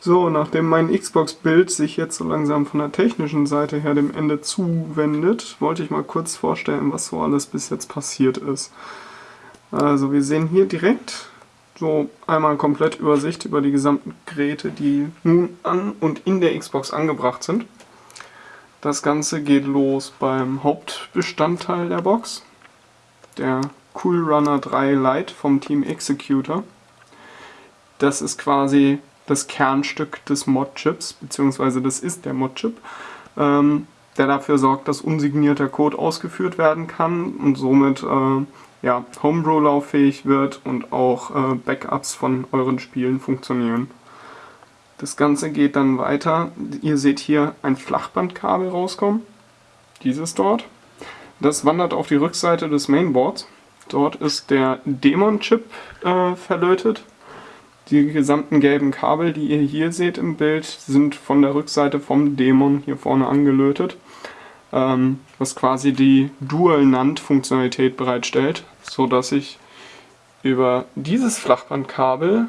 So, nachdem mein Xbox-Bild sich jetzt so langsam von der technischen Seite her dem Ende zuwendet, wollte ich mal kurz vorstellen, was so alles bis jetzt passiert ist. Also wir sehen hier direkt so einmal komplett Übersicht über die gesamten Geräte, die nun an und in der Xbox angebracht sind. Das Ganze geht los beim Hauptbestandteil der Box, der Cool Runner 3 Lite vom Team Executor. Das ist quasi das Kernstück des Mod-Chips, beziehungsweise das ist der Mod-Chip, ähm, der dafür sorgt, dass unsignierter Code ausgeführt werden kann und somit äh, ja, Homebrew lauffähig wird und auch äh, Backups von euren Spielen funktionieren. Das Ganze geht dann weiter. Ihr seht hier ein Flachbandkabel rauskommen. Dieses dort. Das wandert auf die Rückseite des Mainboards. Dort ist der Demon-Chip äh, verlötet. Die gesamten gelben Kabel, die ihr hier seht im Bild, sind von der Rückseite vom Dämon hier vorne angelötet, ähm, was quasi die Dual-NAND-Funktionalität bereitstellt, so dass ich über dieses Flachbandkabel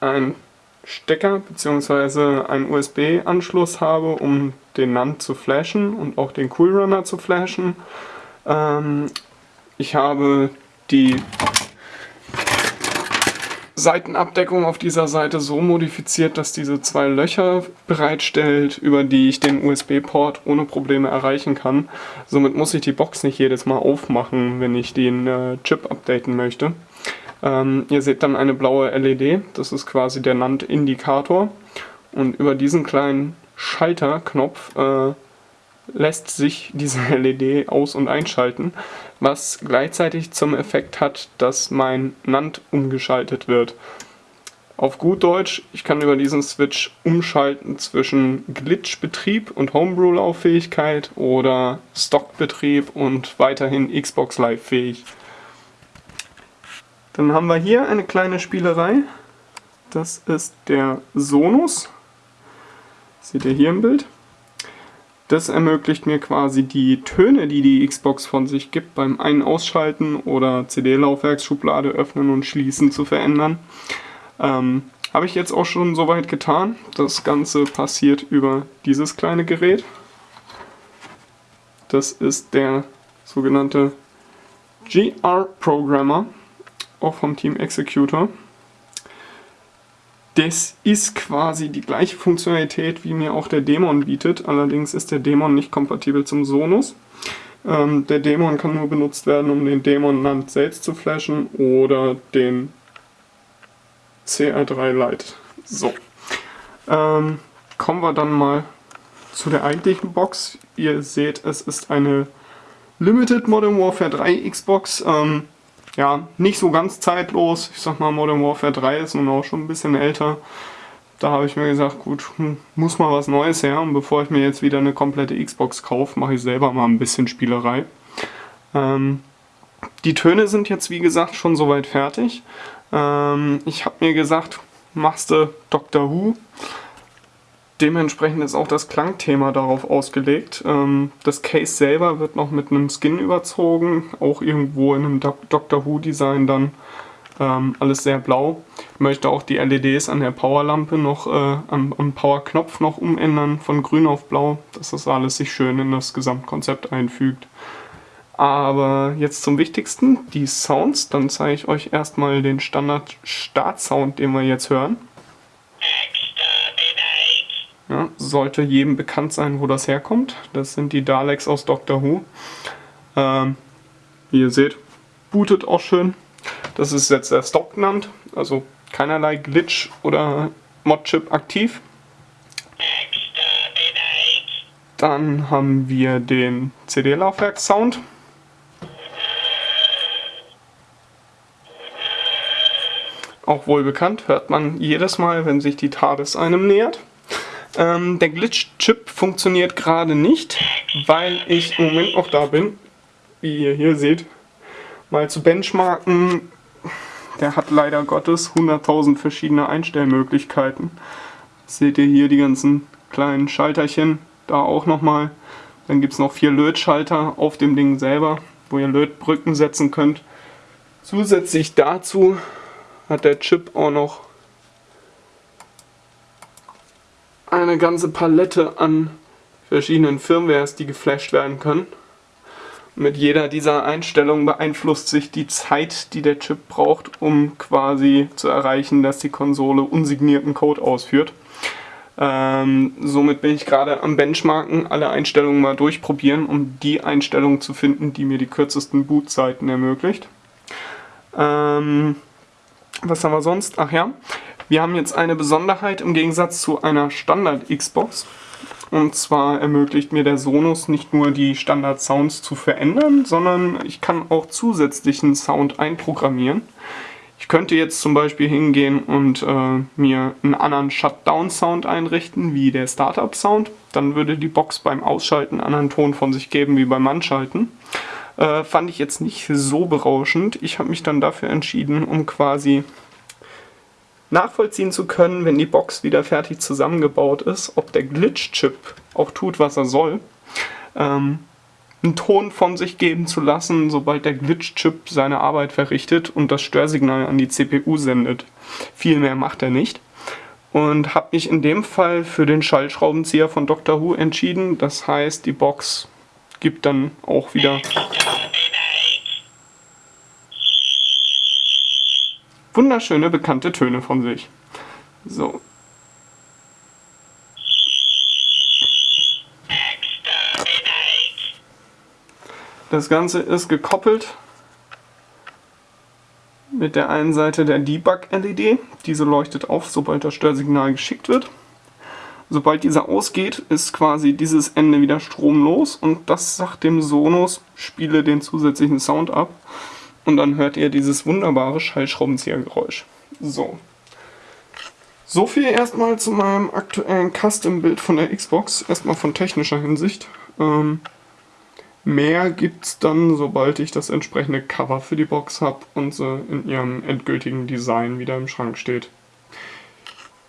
ein Stecker bzw. einen USB-Anschluss habe, um den NAND zu flashen und auch den Coolrunner zu flashen. Ähm, ich habe die Seitenabdeckung auf dieser Seite so modifiziert, dass diese zwei Löcher bereitstellt, über die ich den USB-Port ohne Probleme erreichen kann. Somit muss ich die Box nicht jedes Mal aufmachen, wenn ich den äh, Chip updaten möchte. Ähm, ihr seht dann eine blaue LED, das ist quasi der NAND-Indikator. Und über diesen kleinen Schalterknopf äh, lässt sich diese LED aus- und einschalten, was gleichzeitig zum Effekt hat, dass mein NAND umgeschaltet wird. Auf gut Deutsch, ich kann über diesen Switch umschalten zwischen Glitch-Betrieb und Homebrew-Lauffähigkeit oder Stock-Betrieb und weiterhin Xbox Live-fähig. Dann haben wir hier eine kleine Spielerei. Das ist der Sonus. Seht ihr hier im Bild. Das ermöglicht mir quasi die Töne, die die Xbox von sich gibt, beim Ein- Ausschalten oder CD-Laufwerksschublade öffnen und schließen zu verändern. Ähm, Habe ich jetzt auch schon soweit getan. Das Ganze passiert über dieses kleine Gerät. Das ist der sogenannte GR Programmer, auch vom Team Executor. Das ist quasi die gleiche Funktionalität, wie mir auch der Dämon bietet. Allerdings ist der Dämon nicht kompatibel zum Sonus. Ähm, der Dämon kann nur benutzt werden, um den Dämon Land selbst zu flashen oder den CR3 Lite. So. Ähm, kommen wir dann mal zu der eigentlichen Box. Ihr seht, es ist eine Limited Modern Warfare 3 Xbox. Ähm, ja, nicht so ganz zeitlos. Ich sag mal, Modern Warfare 3 ist nun auch schon ein bisschen älter. Da habe ich mir gesagt, gut, hm, muss mal was Neues her. Und bevor ich mir jetzt wieder eine komplette Xbox kaufe, mache ich selber mal ein bisschen Spielerei. Ähm, die Töne sind jetzt, wie gesagt, schon soweit fertig. Ähm, ich habe mir gesagt, machst du Doctor Who Dementsprechend ist auch das Klangthema darauf ausgelegt. Ähm, das Case selber wird noch mit einem Skin überzogen, auch irgendwo in einem Doctor Who Design dann. Ähm, alles sehr blau. Ich möchte auch die LEDs an der Powerlampe noch, äh, am, am Powerknopf noch umändern, von grün auf blau, dass das alles sich schön in das Gesamtkonzept einfügt. Aber jetzt zum Wichtigsten, die Sounds. Dann zeige ich euch erstmal den Standard-Start-Sound, den wir jetzt hören. Sollte jedem bekannt sein, wo das herkommt. Das sind die Daleks aus Doctor Who. Ähm, wie ihr seht, bootet auch schön. Das ist jetzt der Stock genannt, also keinerlei Glitch oder Modchip aktiv. Dann haben wir den CD-Laufwerk-Sound. Auch wohl bekannt, hört man jedes Mal, wenn sich die TARDIS einem nähert. Ähm, der Glitch-Chip funktioniert gerade nicht, weil ich im Moment noch da bin, wie ihr hier seht, mal zu benchmarken. Der hat leider Gottes 100.000 verschiedene Einstellmöglichkeiten. Seht ihr hier die ganzen kleinen Schalterchen, da auch nochmal. Dann gibt es noch vier Lötschalter auf dem Ding selber, wo ihr Lötbrücken setzen könnt. Zusätzlich dazu hat der Chip auch noch eine ganze Palette an verschiedenen Firmwares, die geflasht werden können. Mit jeder dieser Einstellungen beeinflusst sich die Zeit, die der Chip braucht, um quasi zu erreichen, dass die Konsole unsignierten Code ausführt. Ähm, somit bin ich gerade am Benchmarken, alle Einstellungen mal durchprobieren, um die Einstellung zu finden, die mir die kürzesten Bootzeiten ermöglicht. Ähm, was haben wir sonst? Ach ja, wir haben jetzt eine Besonderheit im Gegensatz zu einer Standard-Xbox. Und zwar ermöglicht mir der Sonus nicht nur die Standard-Sounds zu verändern, sondern ich kann auch zusätzlichen Sound einprogrammieren. Ich könnte jetzt zum Beispiel hingehen und äh, mir einen anderen Shutdown-Sound einrichten, wie der Startup-Sound. Dann würde die Box beim Ausschalten einen anderen Ton von sich geben wie beim Anschalten. Äh, fand ich jetzt nicht so berauschend. Ich habe mich dann dafür entschieden, um quasi nachvollziehen zu können, wenn die Box wieder fertig zusammengebaut ist, ob der Glitch-Chip auch tut, was er soll. Ähm, einen Ton von sich geben zu lassen, sobald der Glitch-Chip seine Arbeit verrichtet und das Störsignal an die CPU sendet. Viel mehr macht er nicht. Und habe mich in dem Fall für den Schallschraubenzieher von Dr. Who entschieden. Das heißt, die Box gibt dann auch wieder wunderschöne bekannte Töne von sich. So. Das Ganze ist gekoppelt mit der einen Seite der Debug-LED. Diese leuchtet auf, sobald das Störsignal geschickt wird. Sobald dieser ausgeht, ist quasi dieses Ende wieder stromlos und das sagt dem Sonos, spiele den zusätzlichen Sound ab. Und dann hört ihr dieses wunderbare Schallschraubenziehergeräusch. So. So viel erstmal zu meinem aktuellen Custom-Bild von der Xbox. Erstmal von technischer Hinsicht. Ähm, mehr es dann, sobald ich das entsprechende Cover für die Box habe und sie in ihrem endgültigen Design wieder im Schrank steht.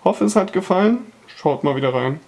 Hoffe, es hat gefallen. Schaut mal wieder rein.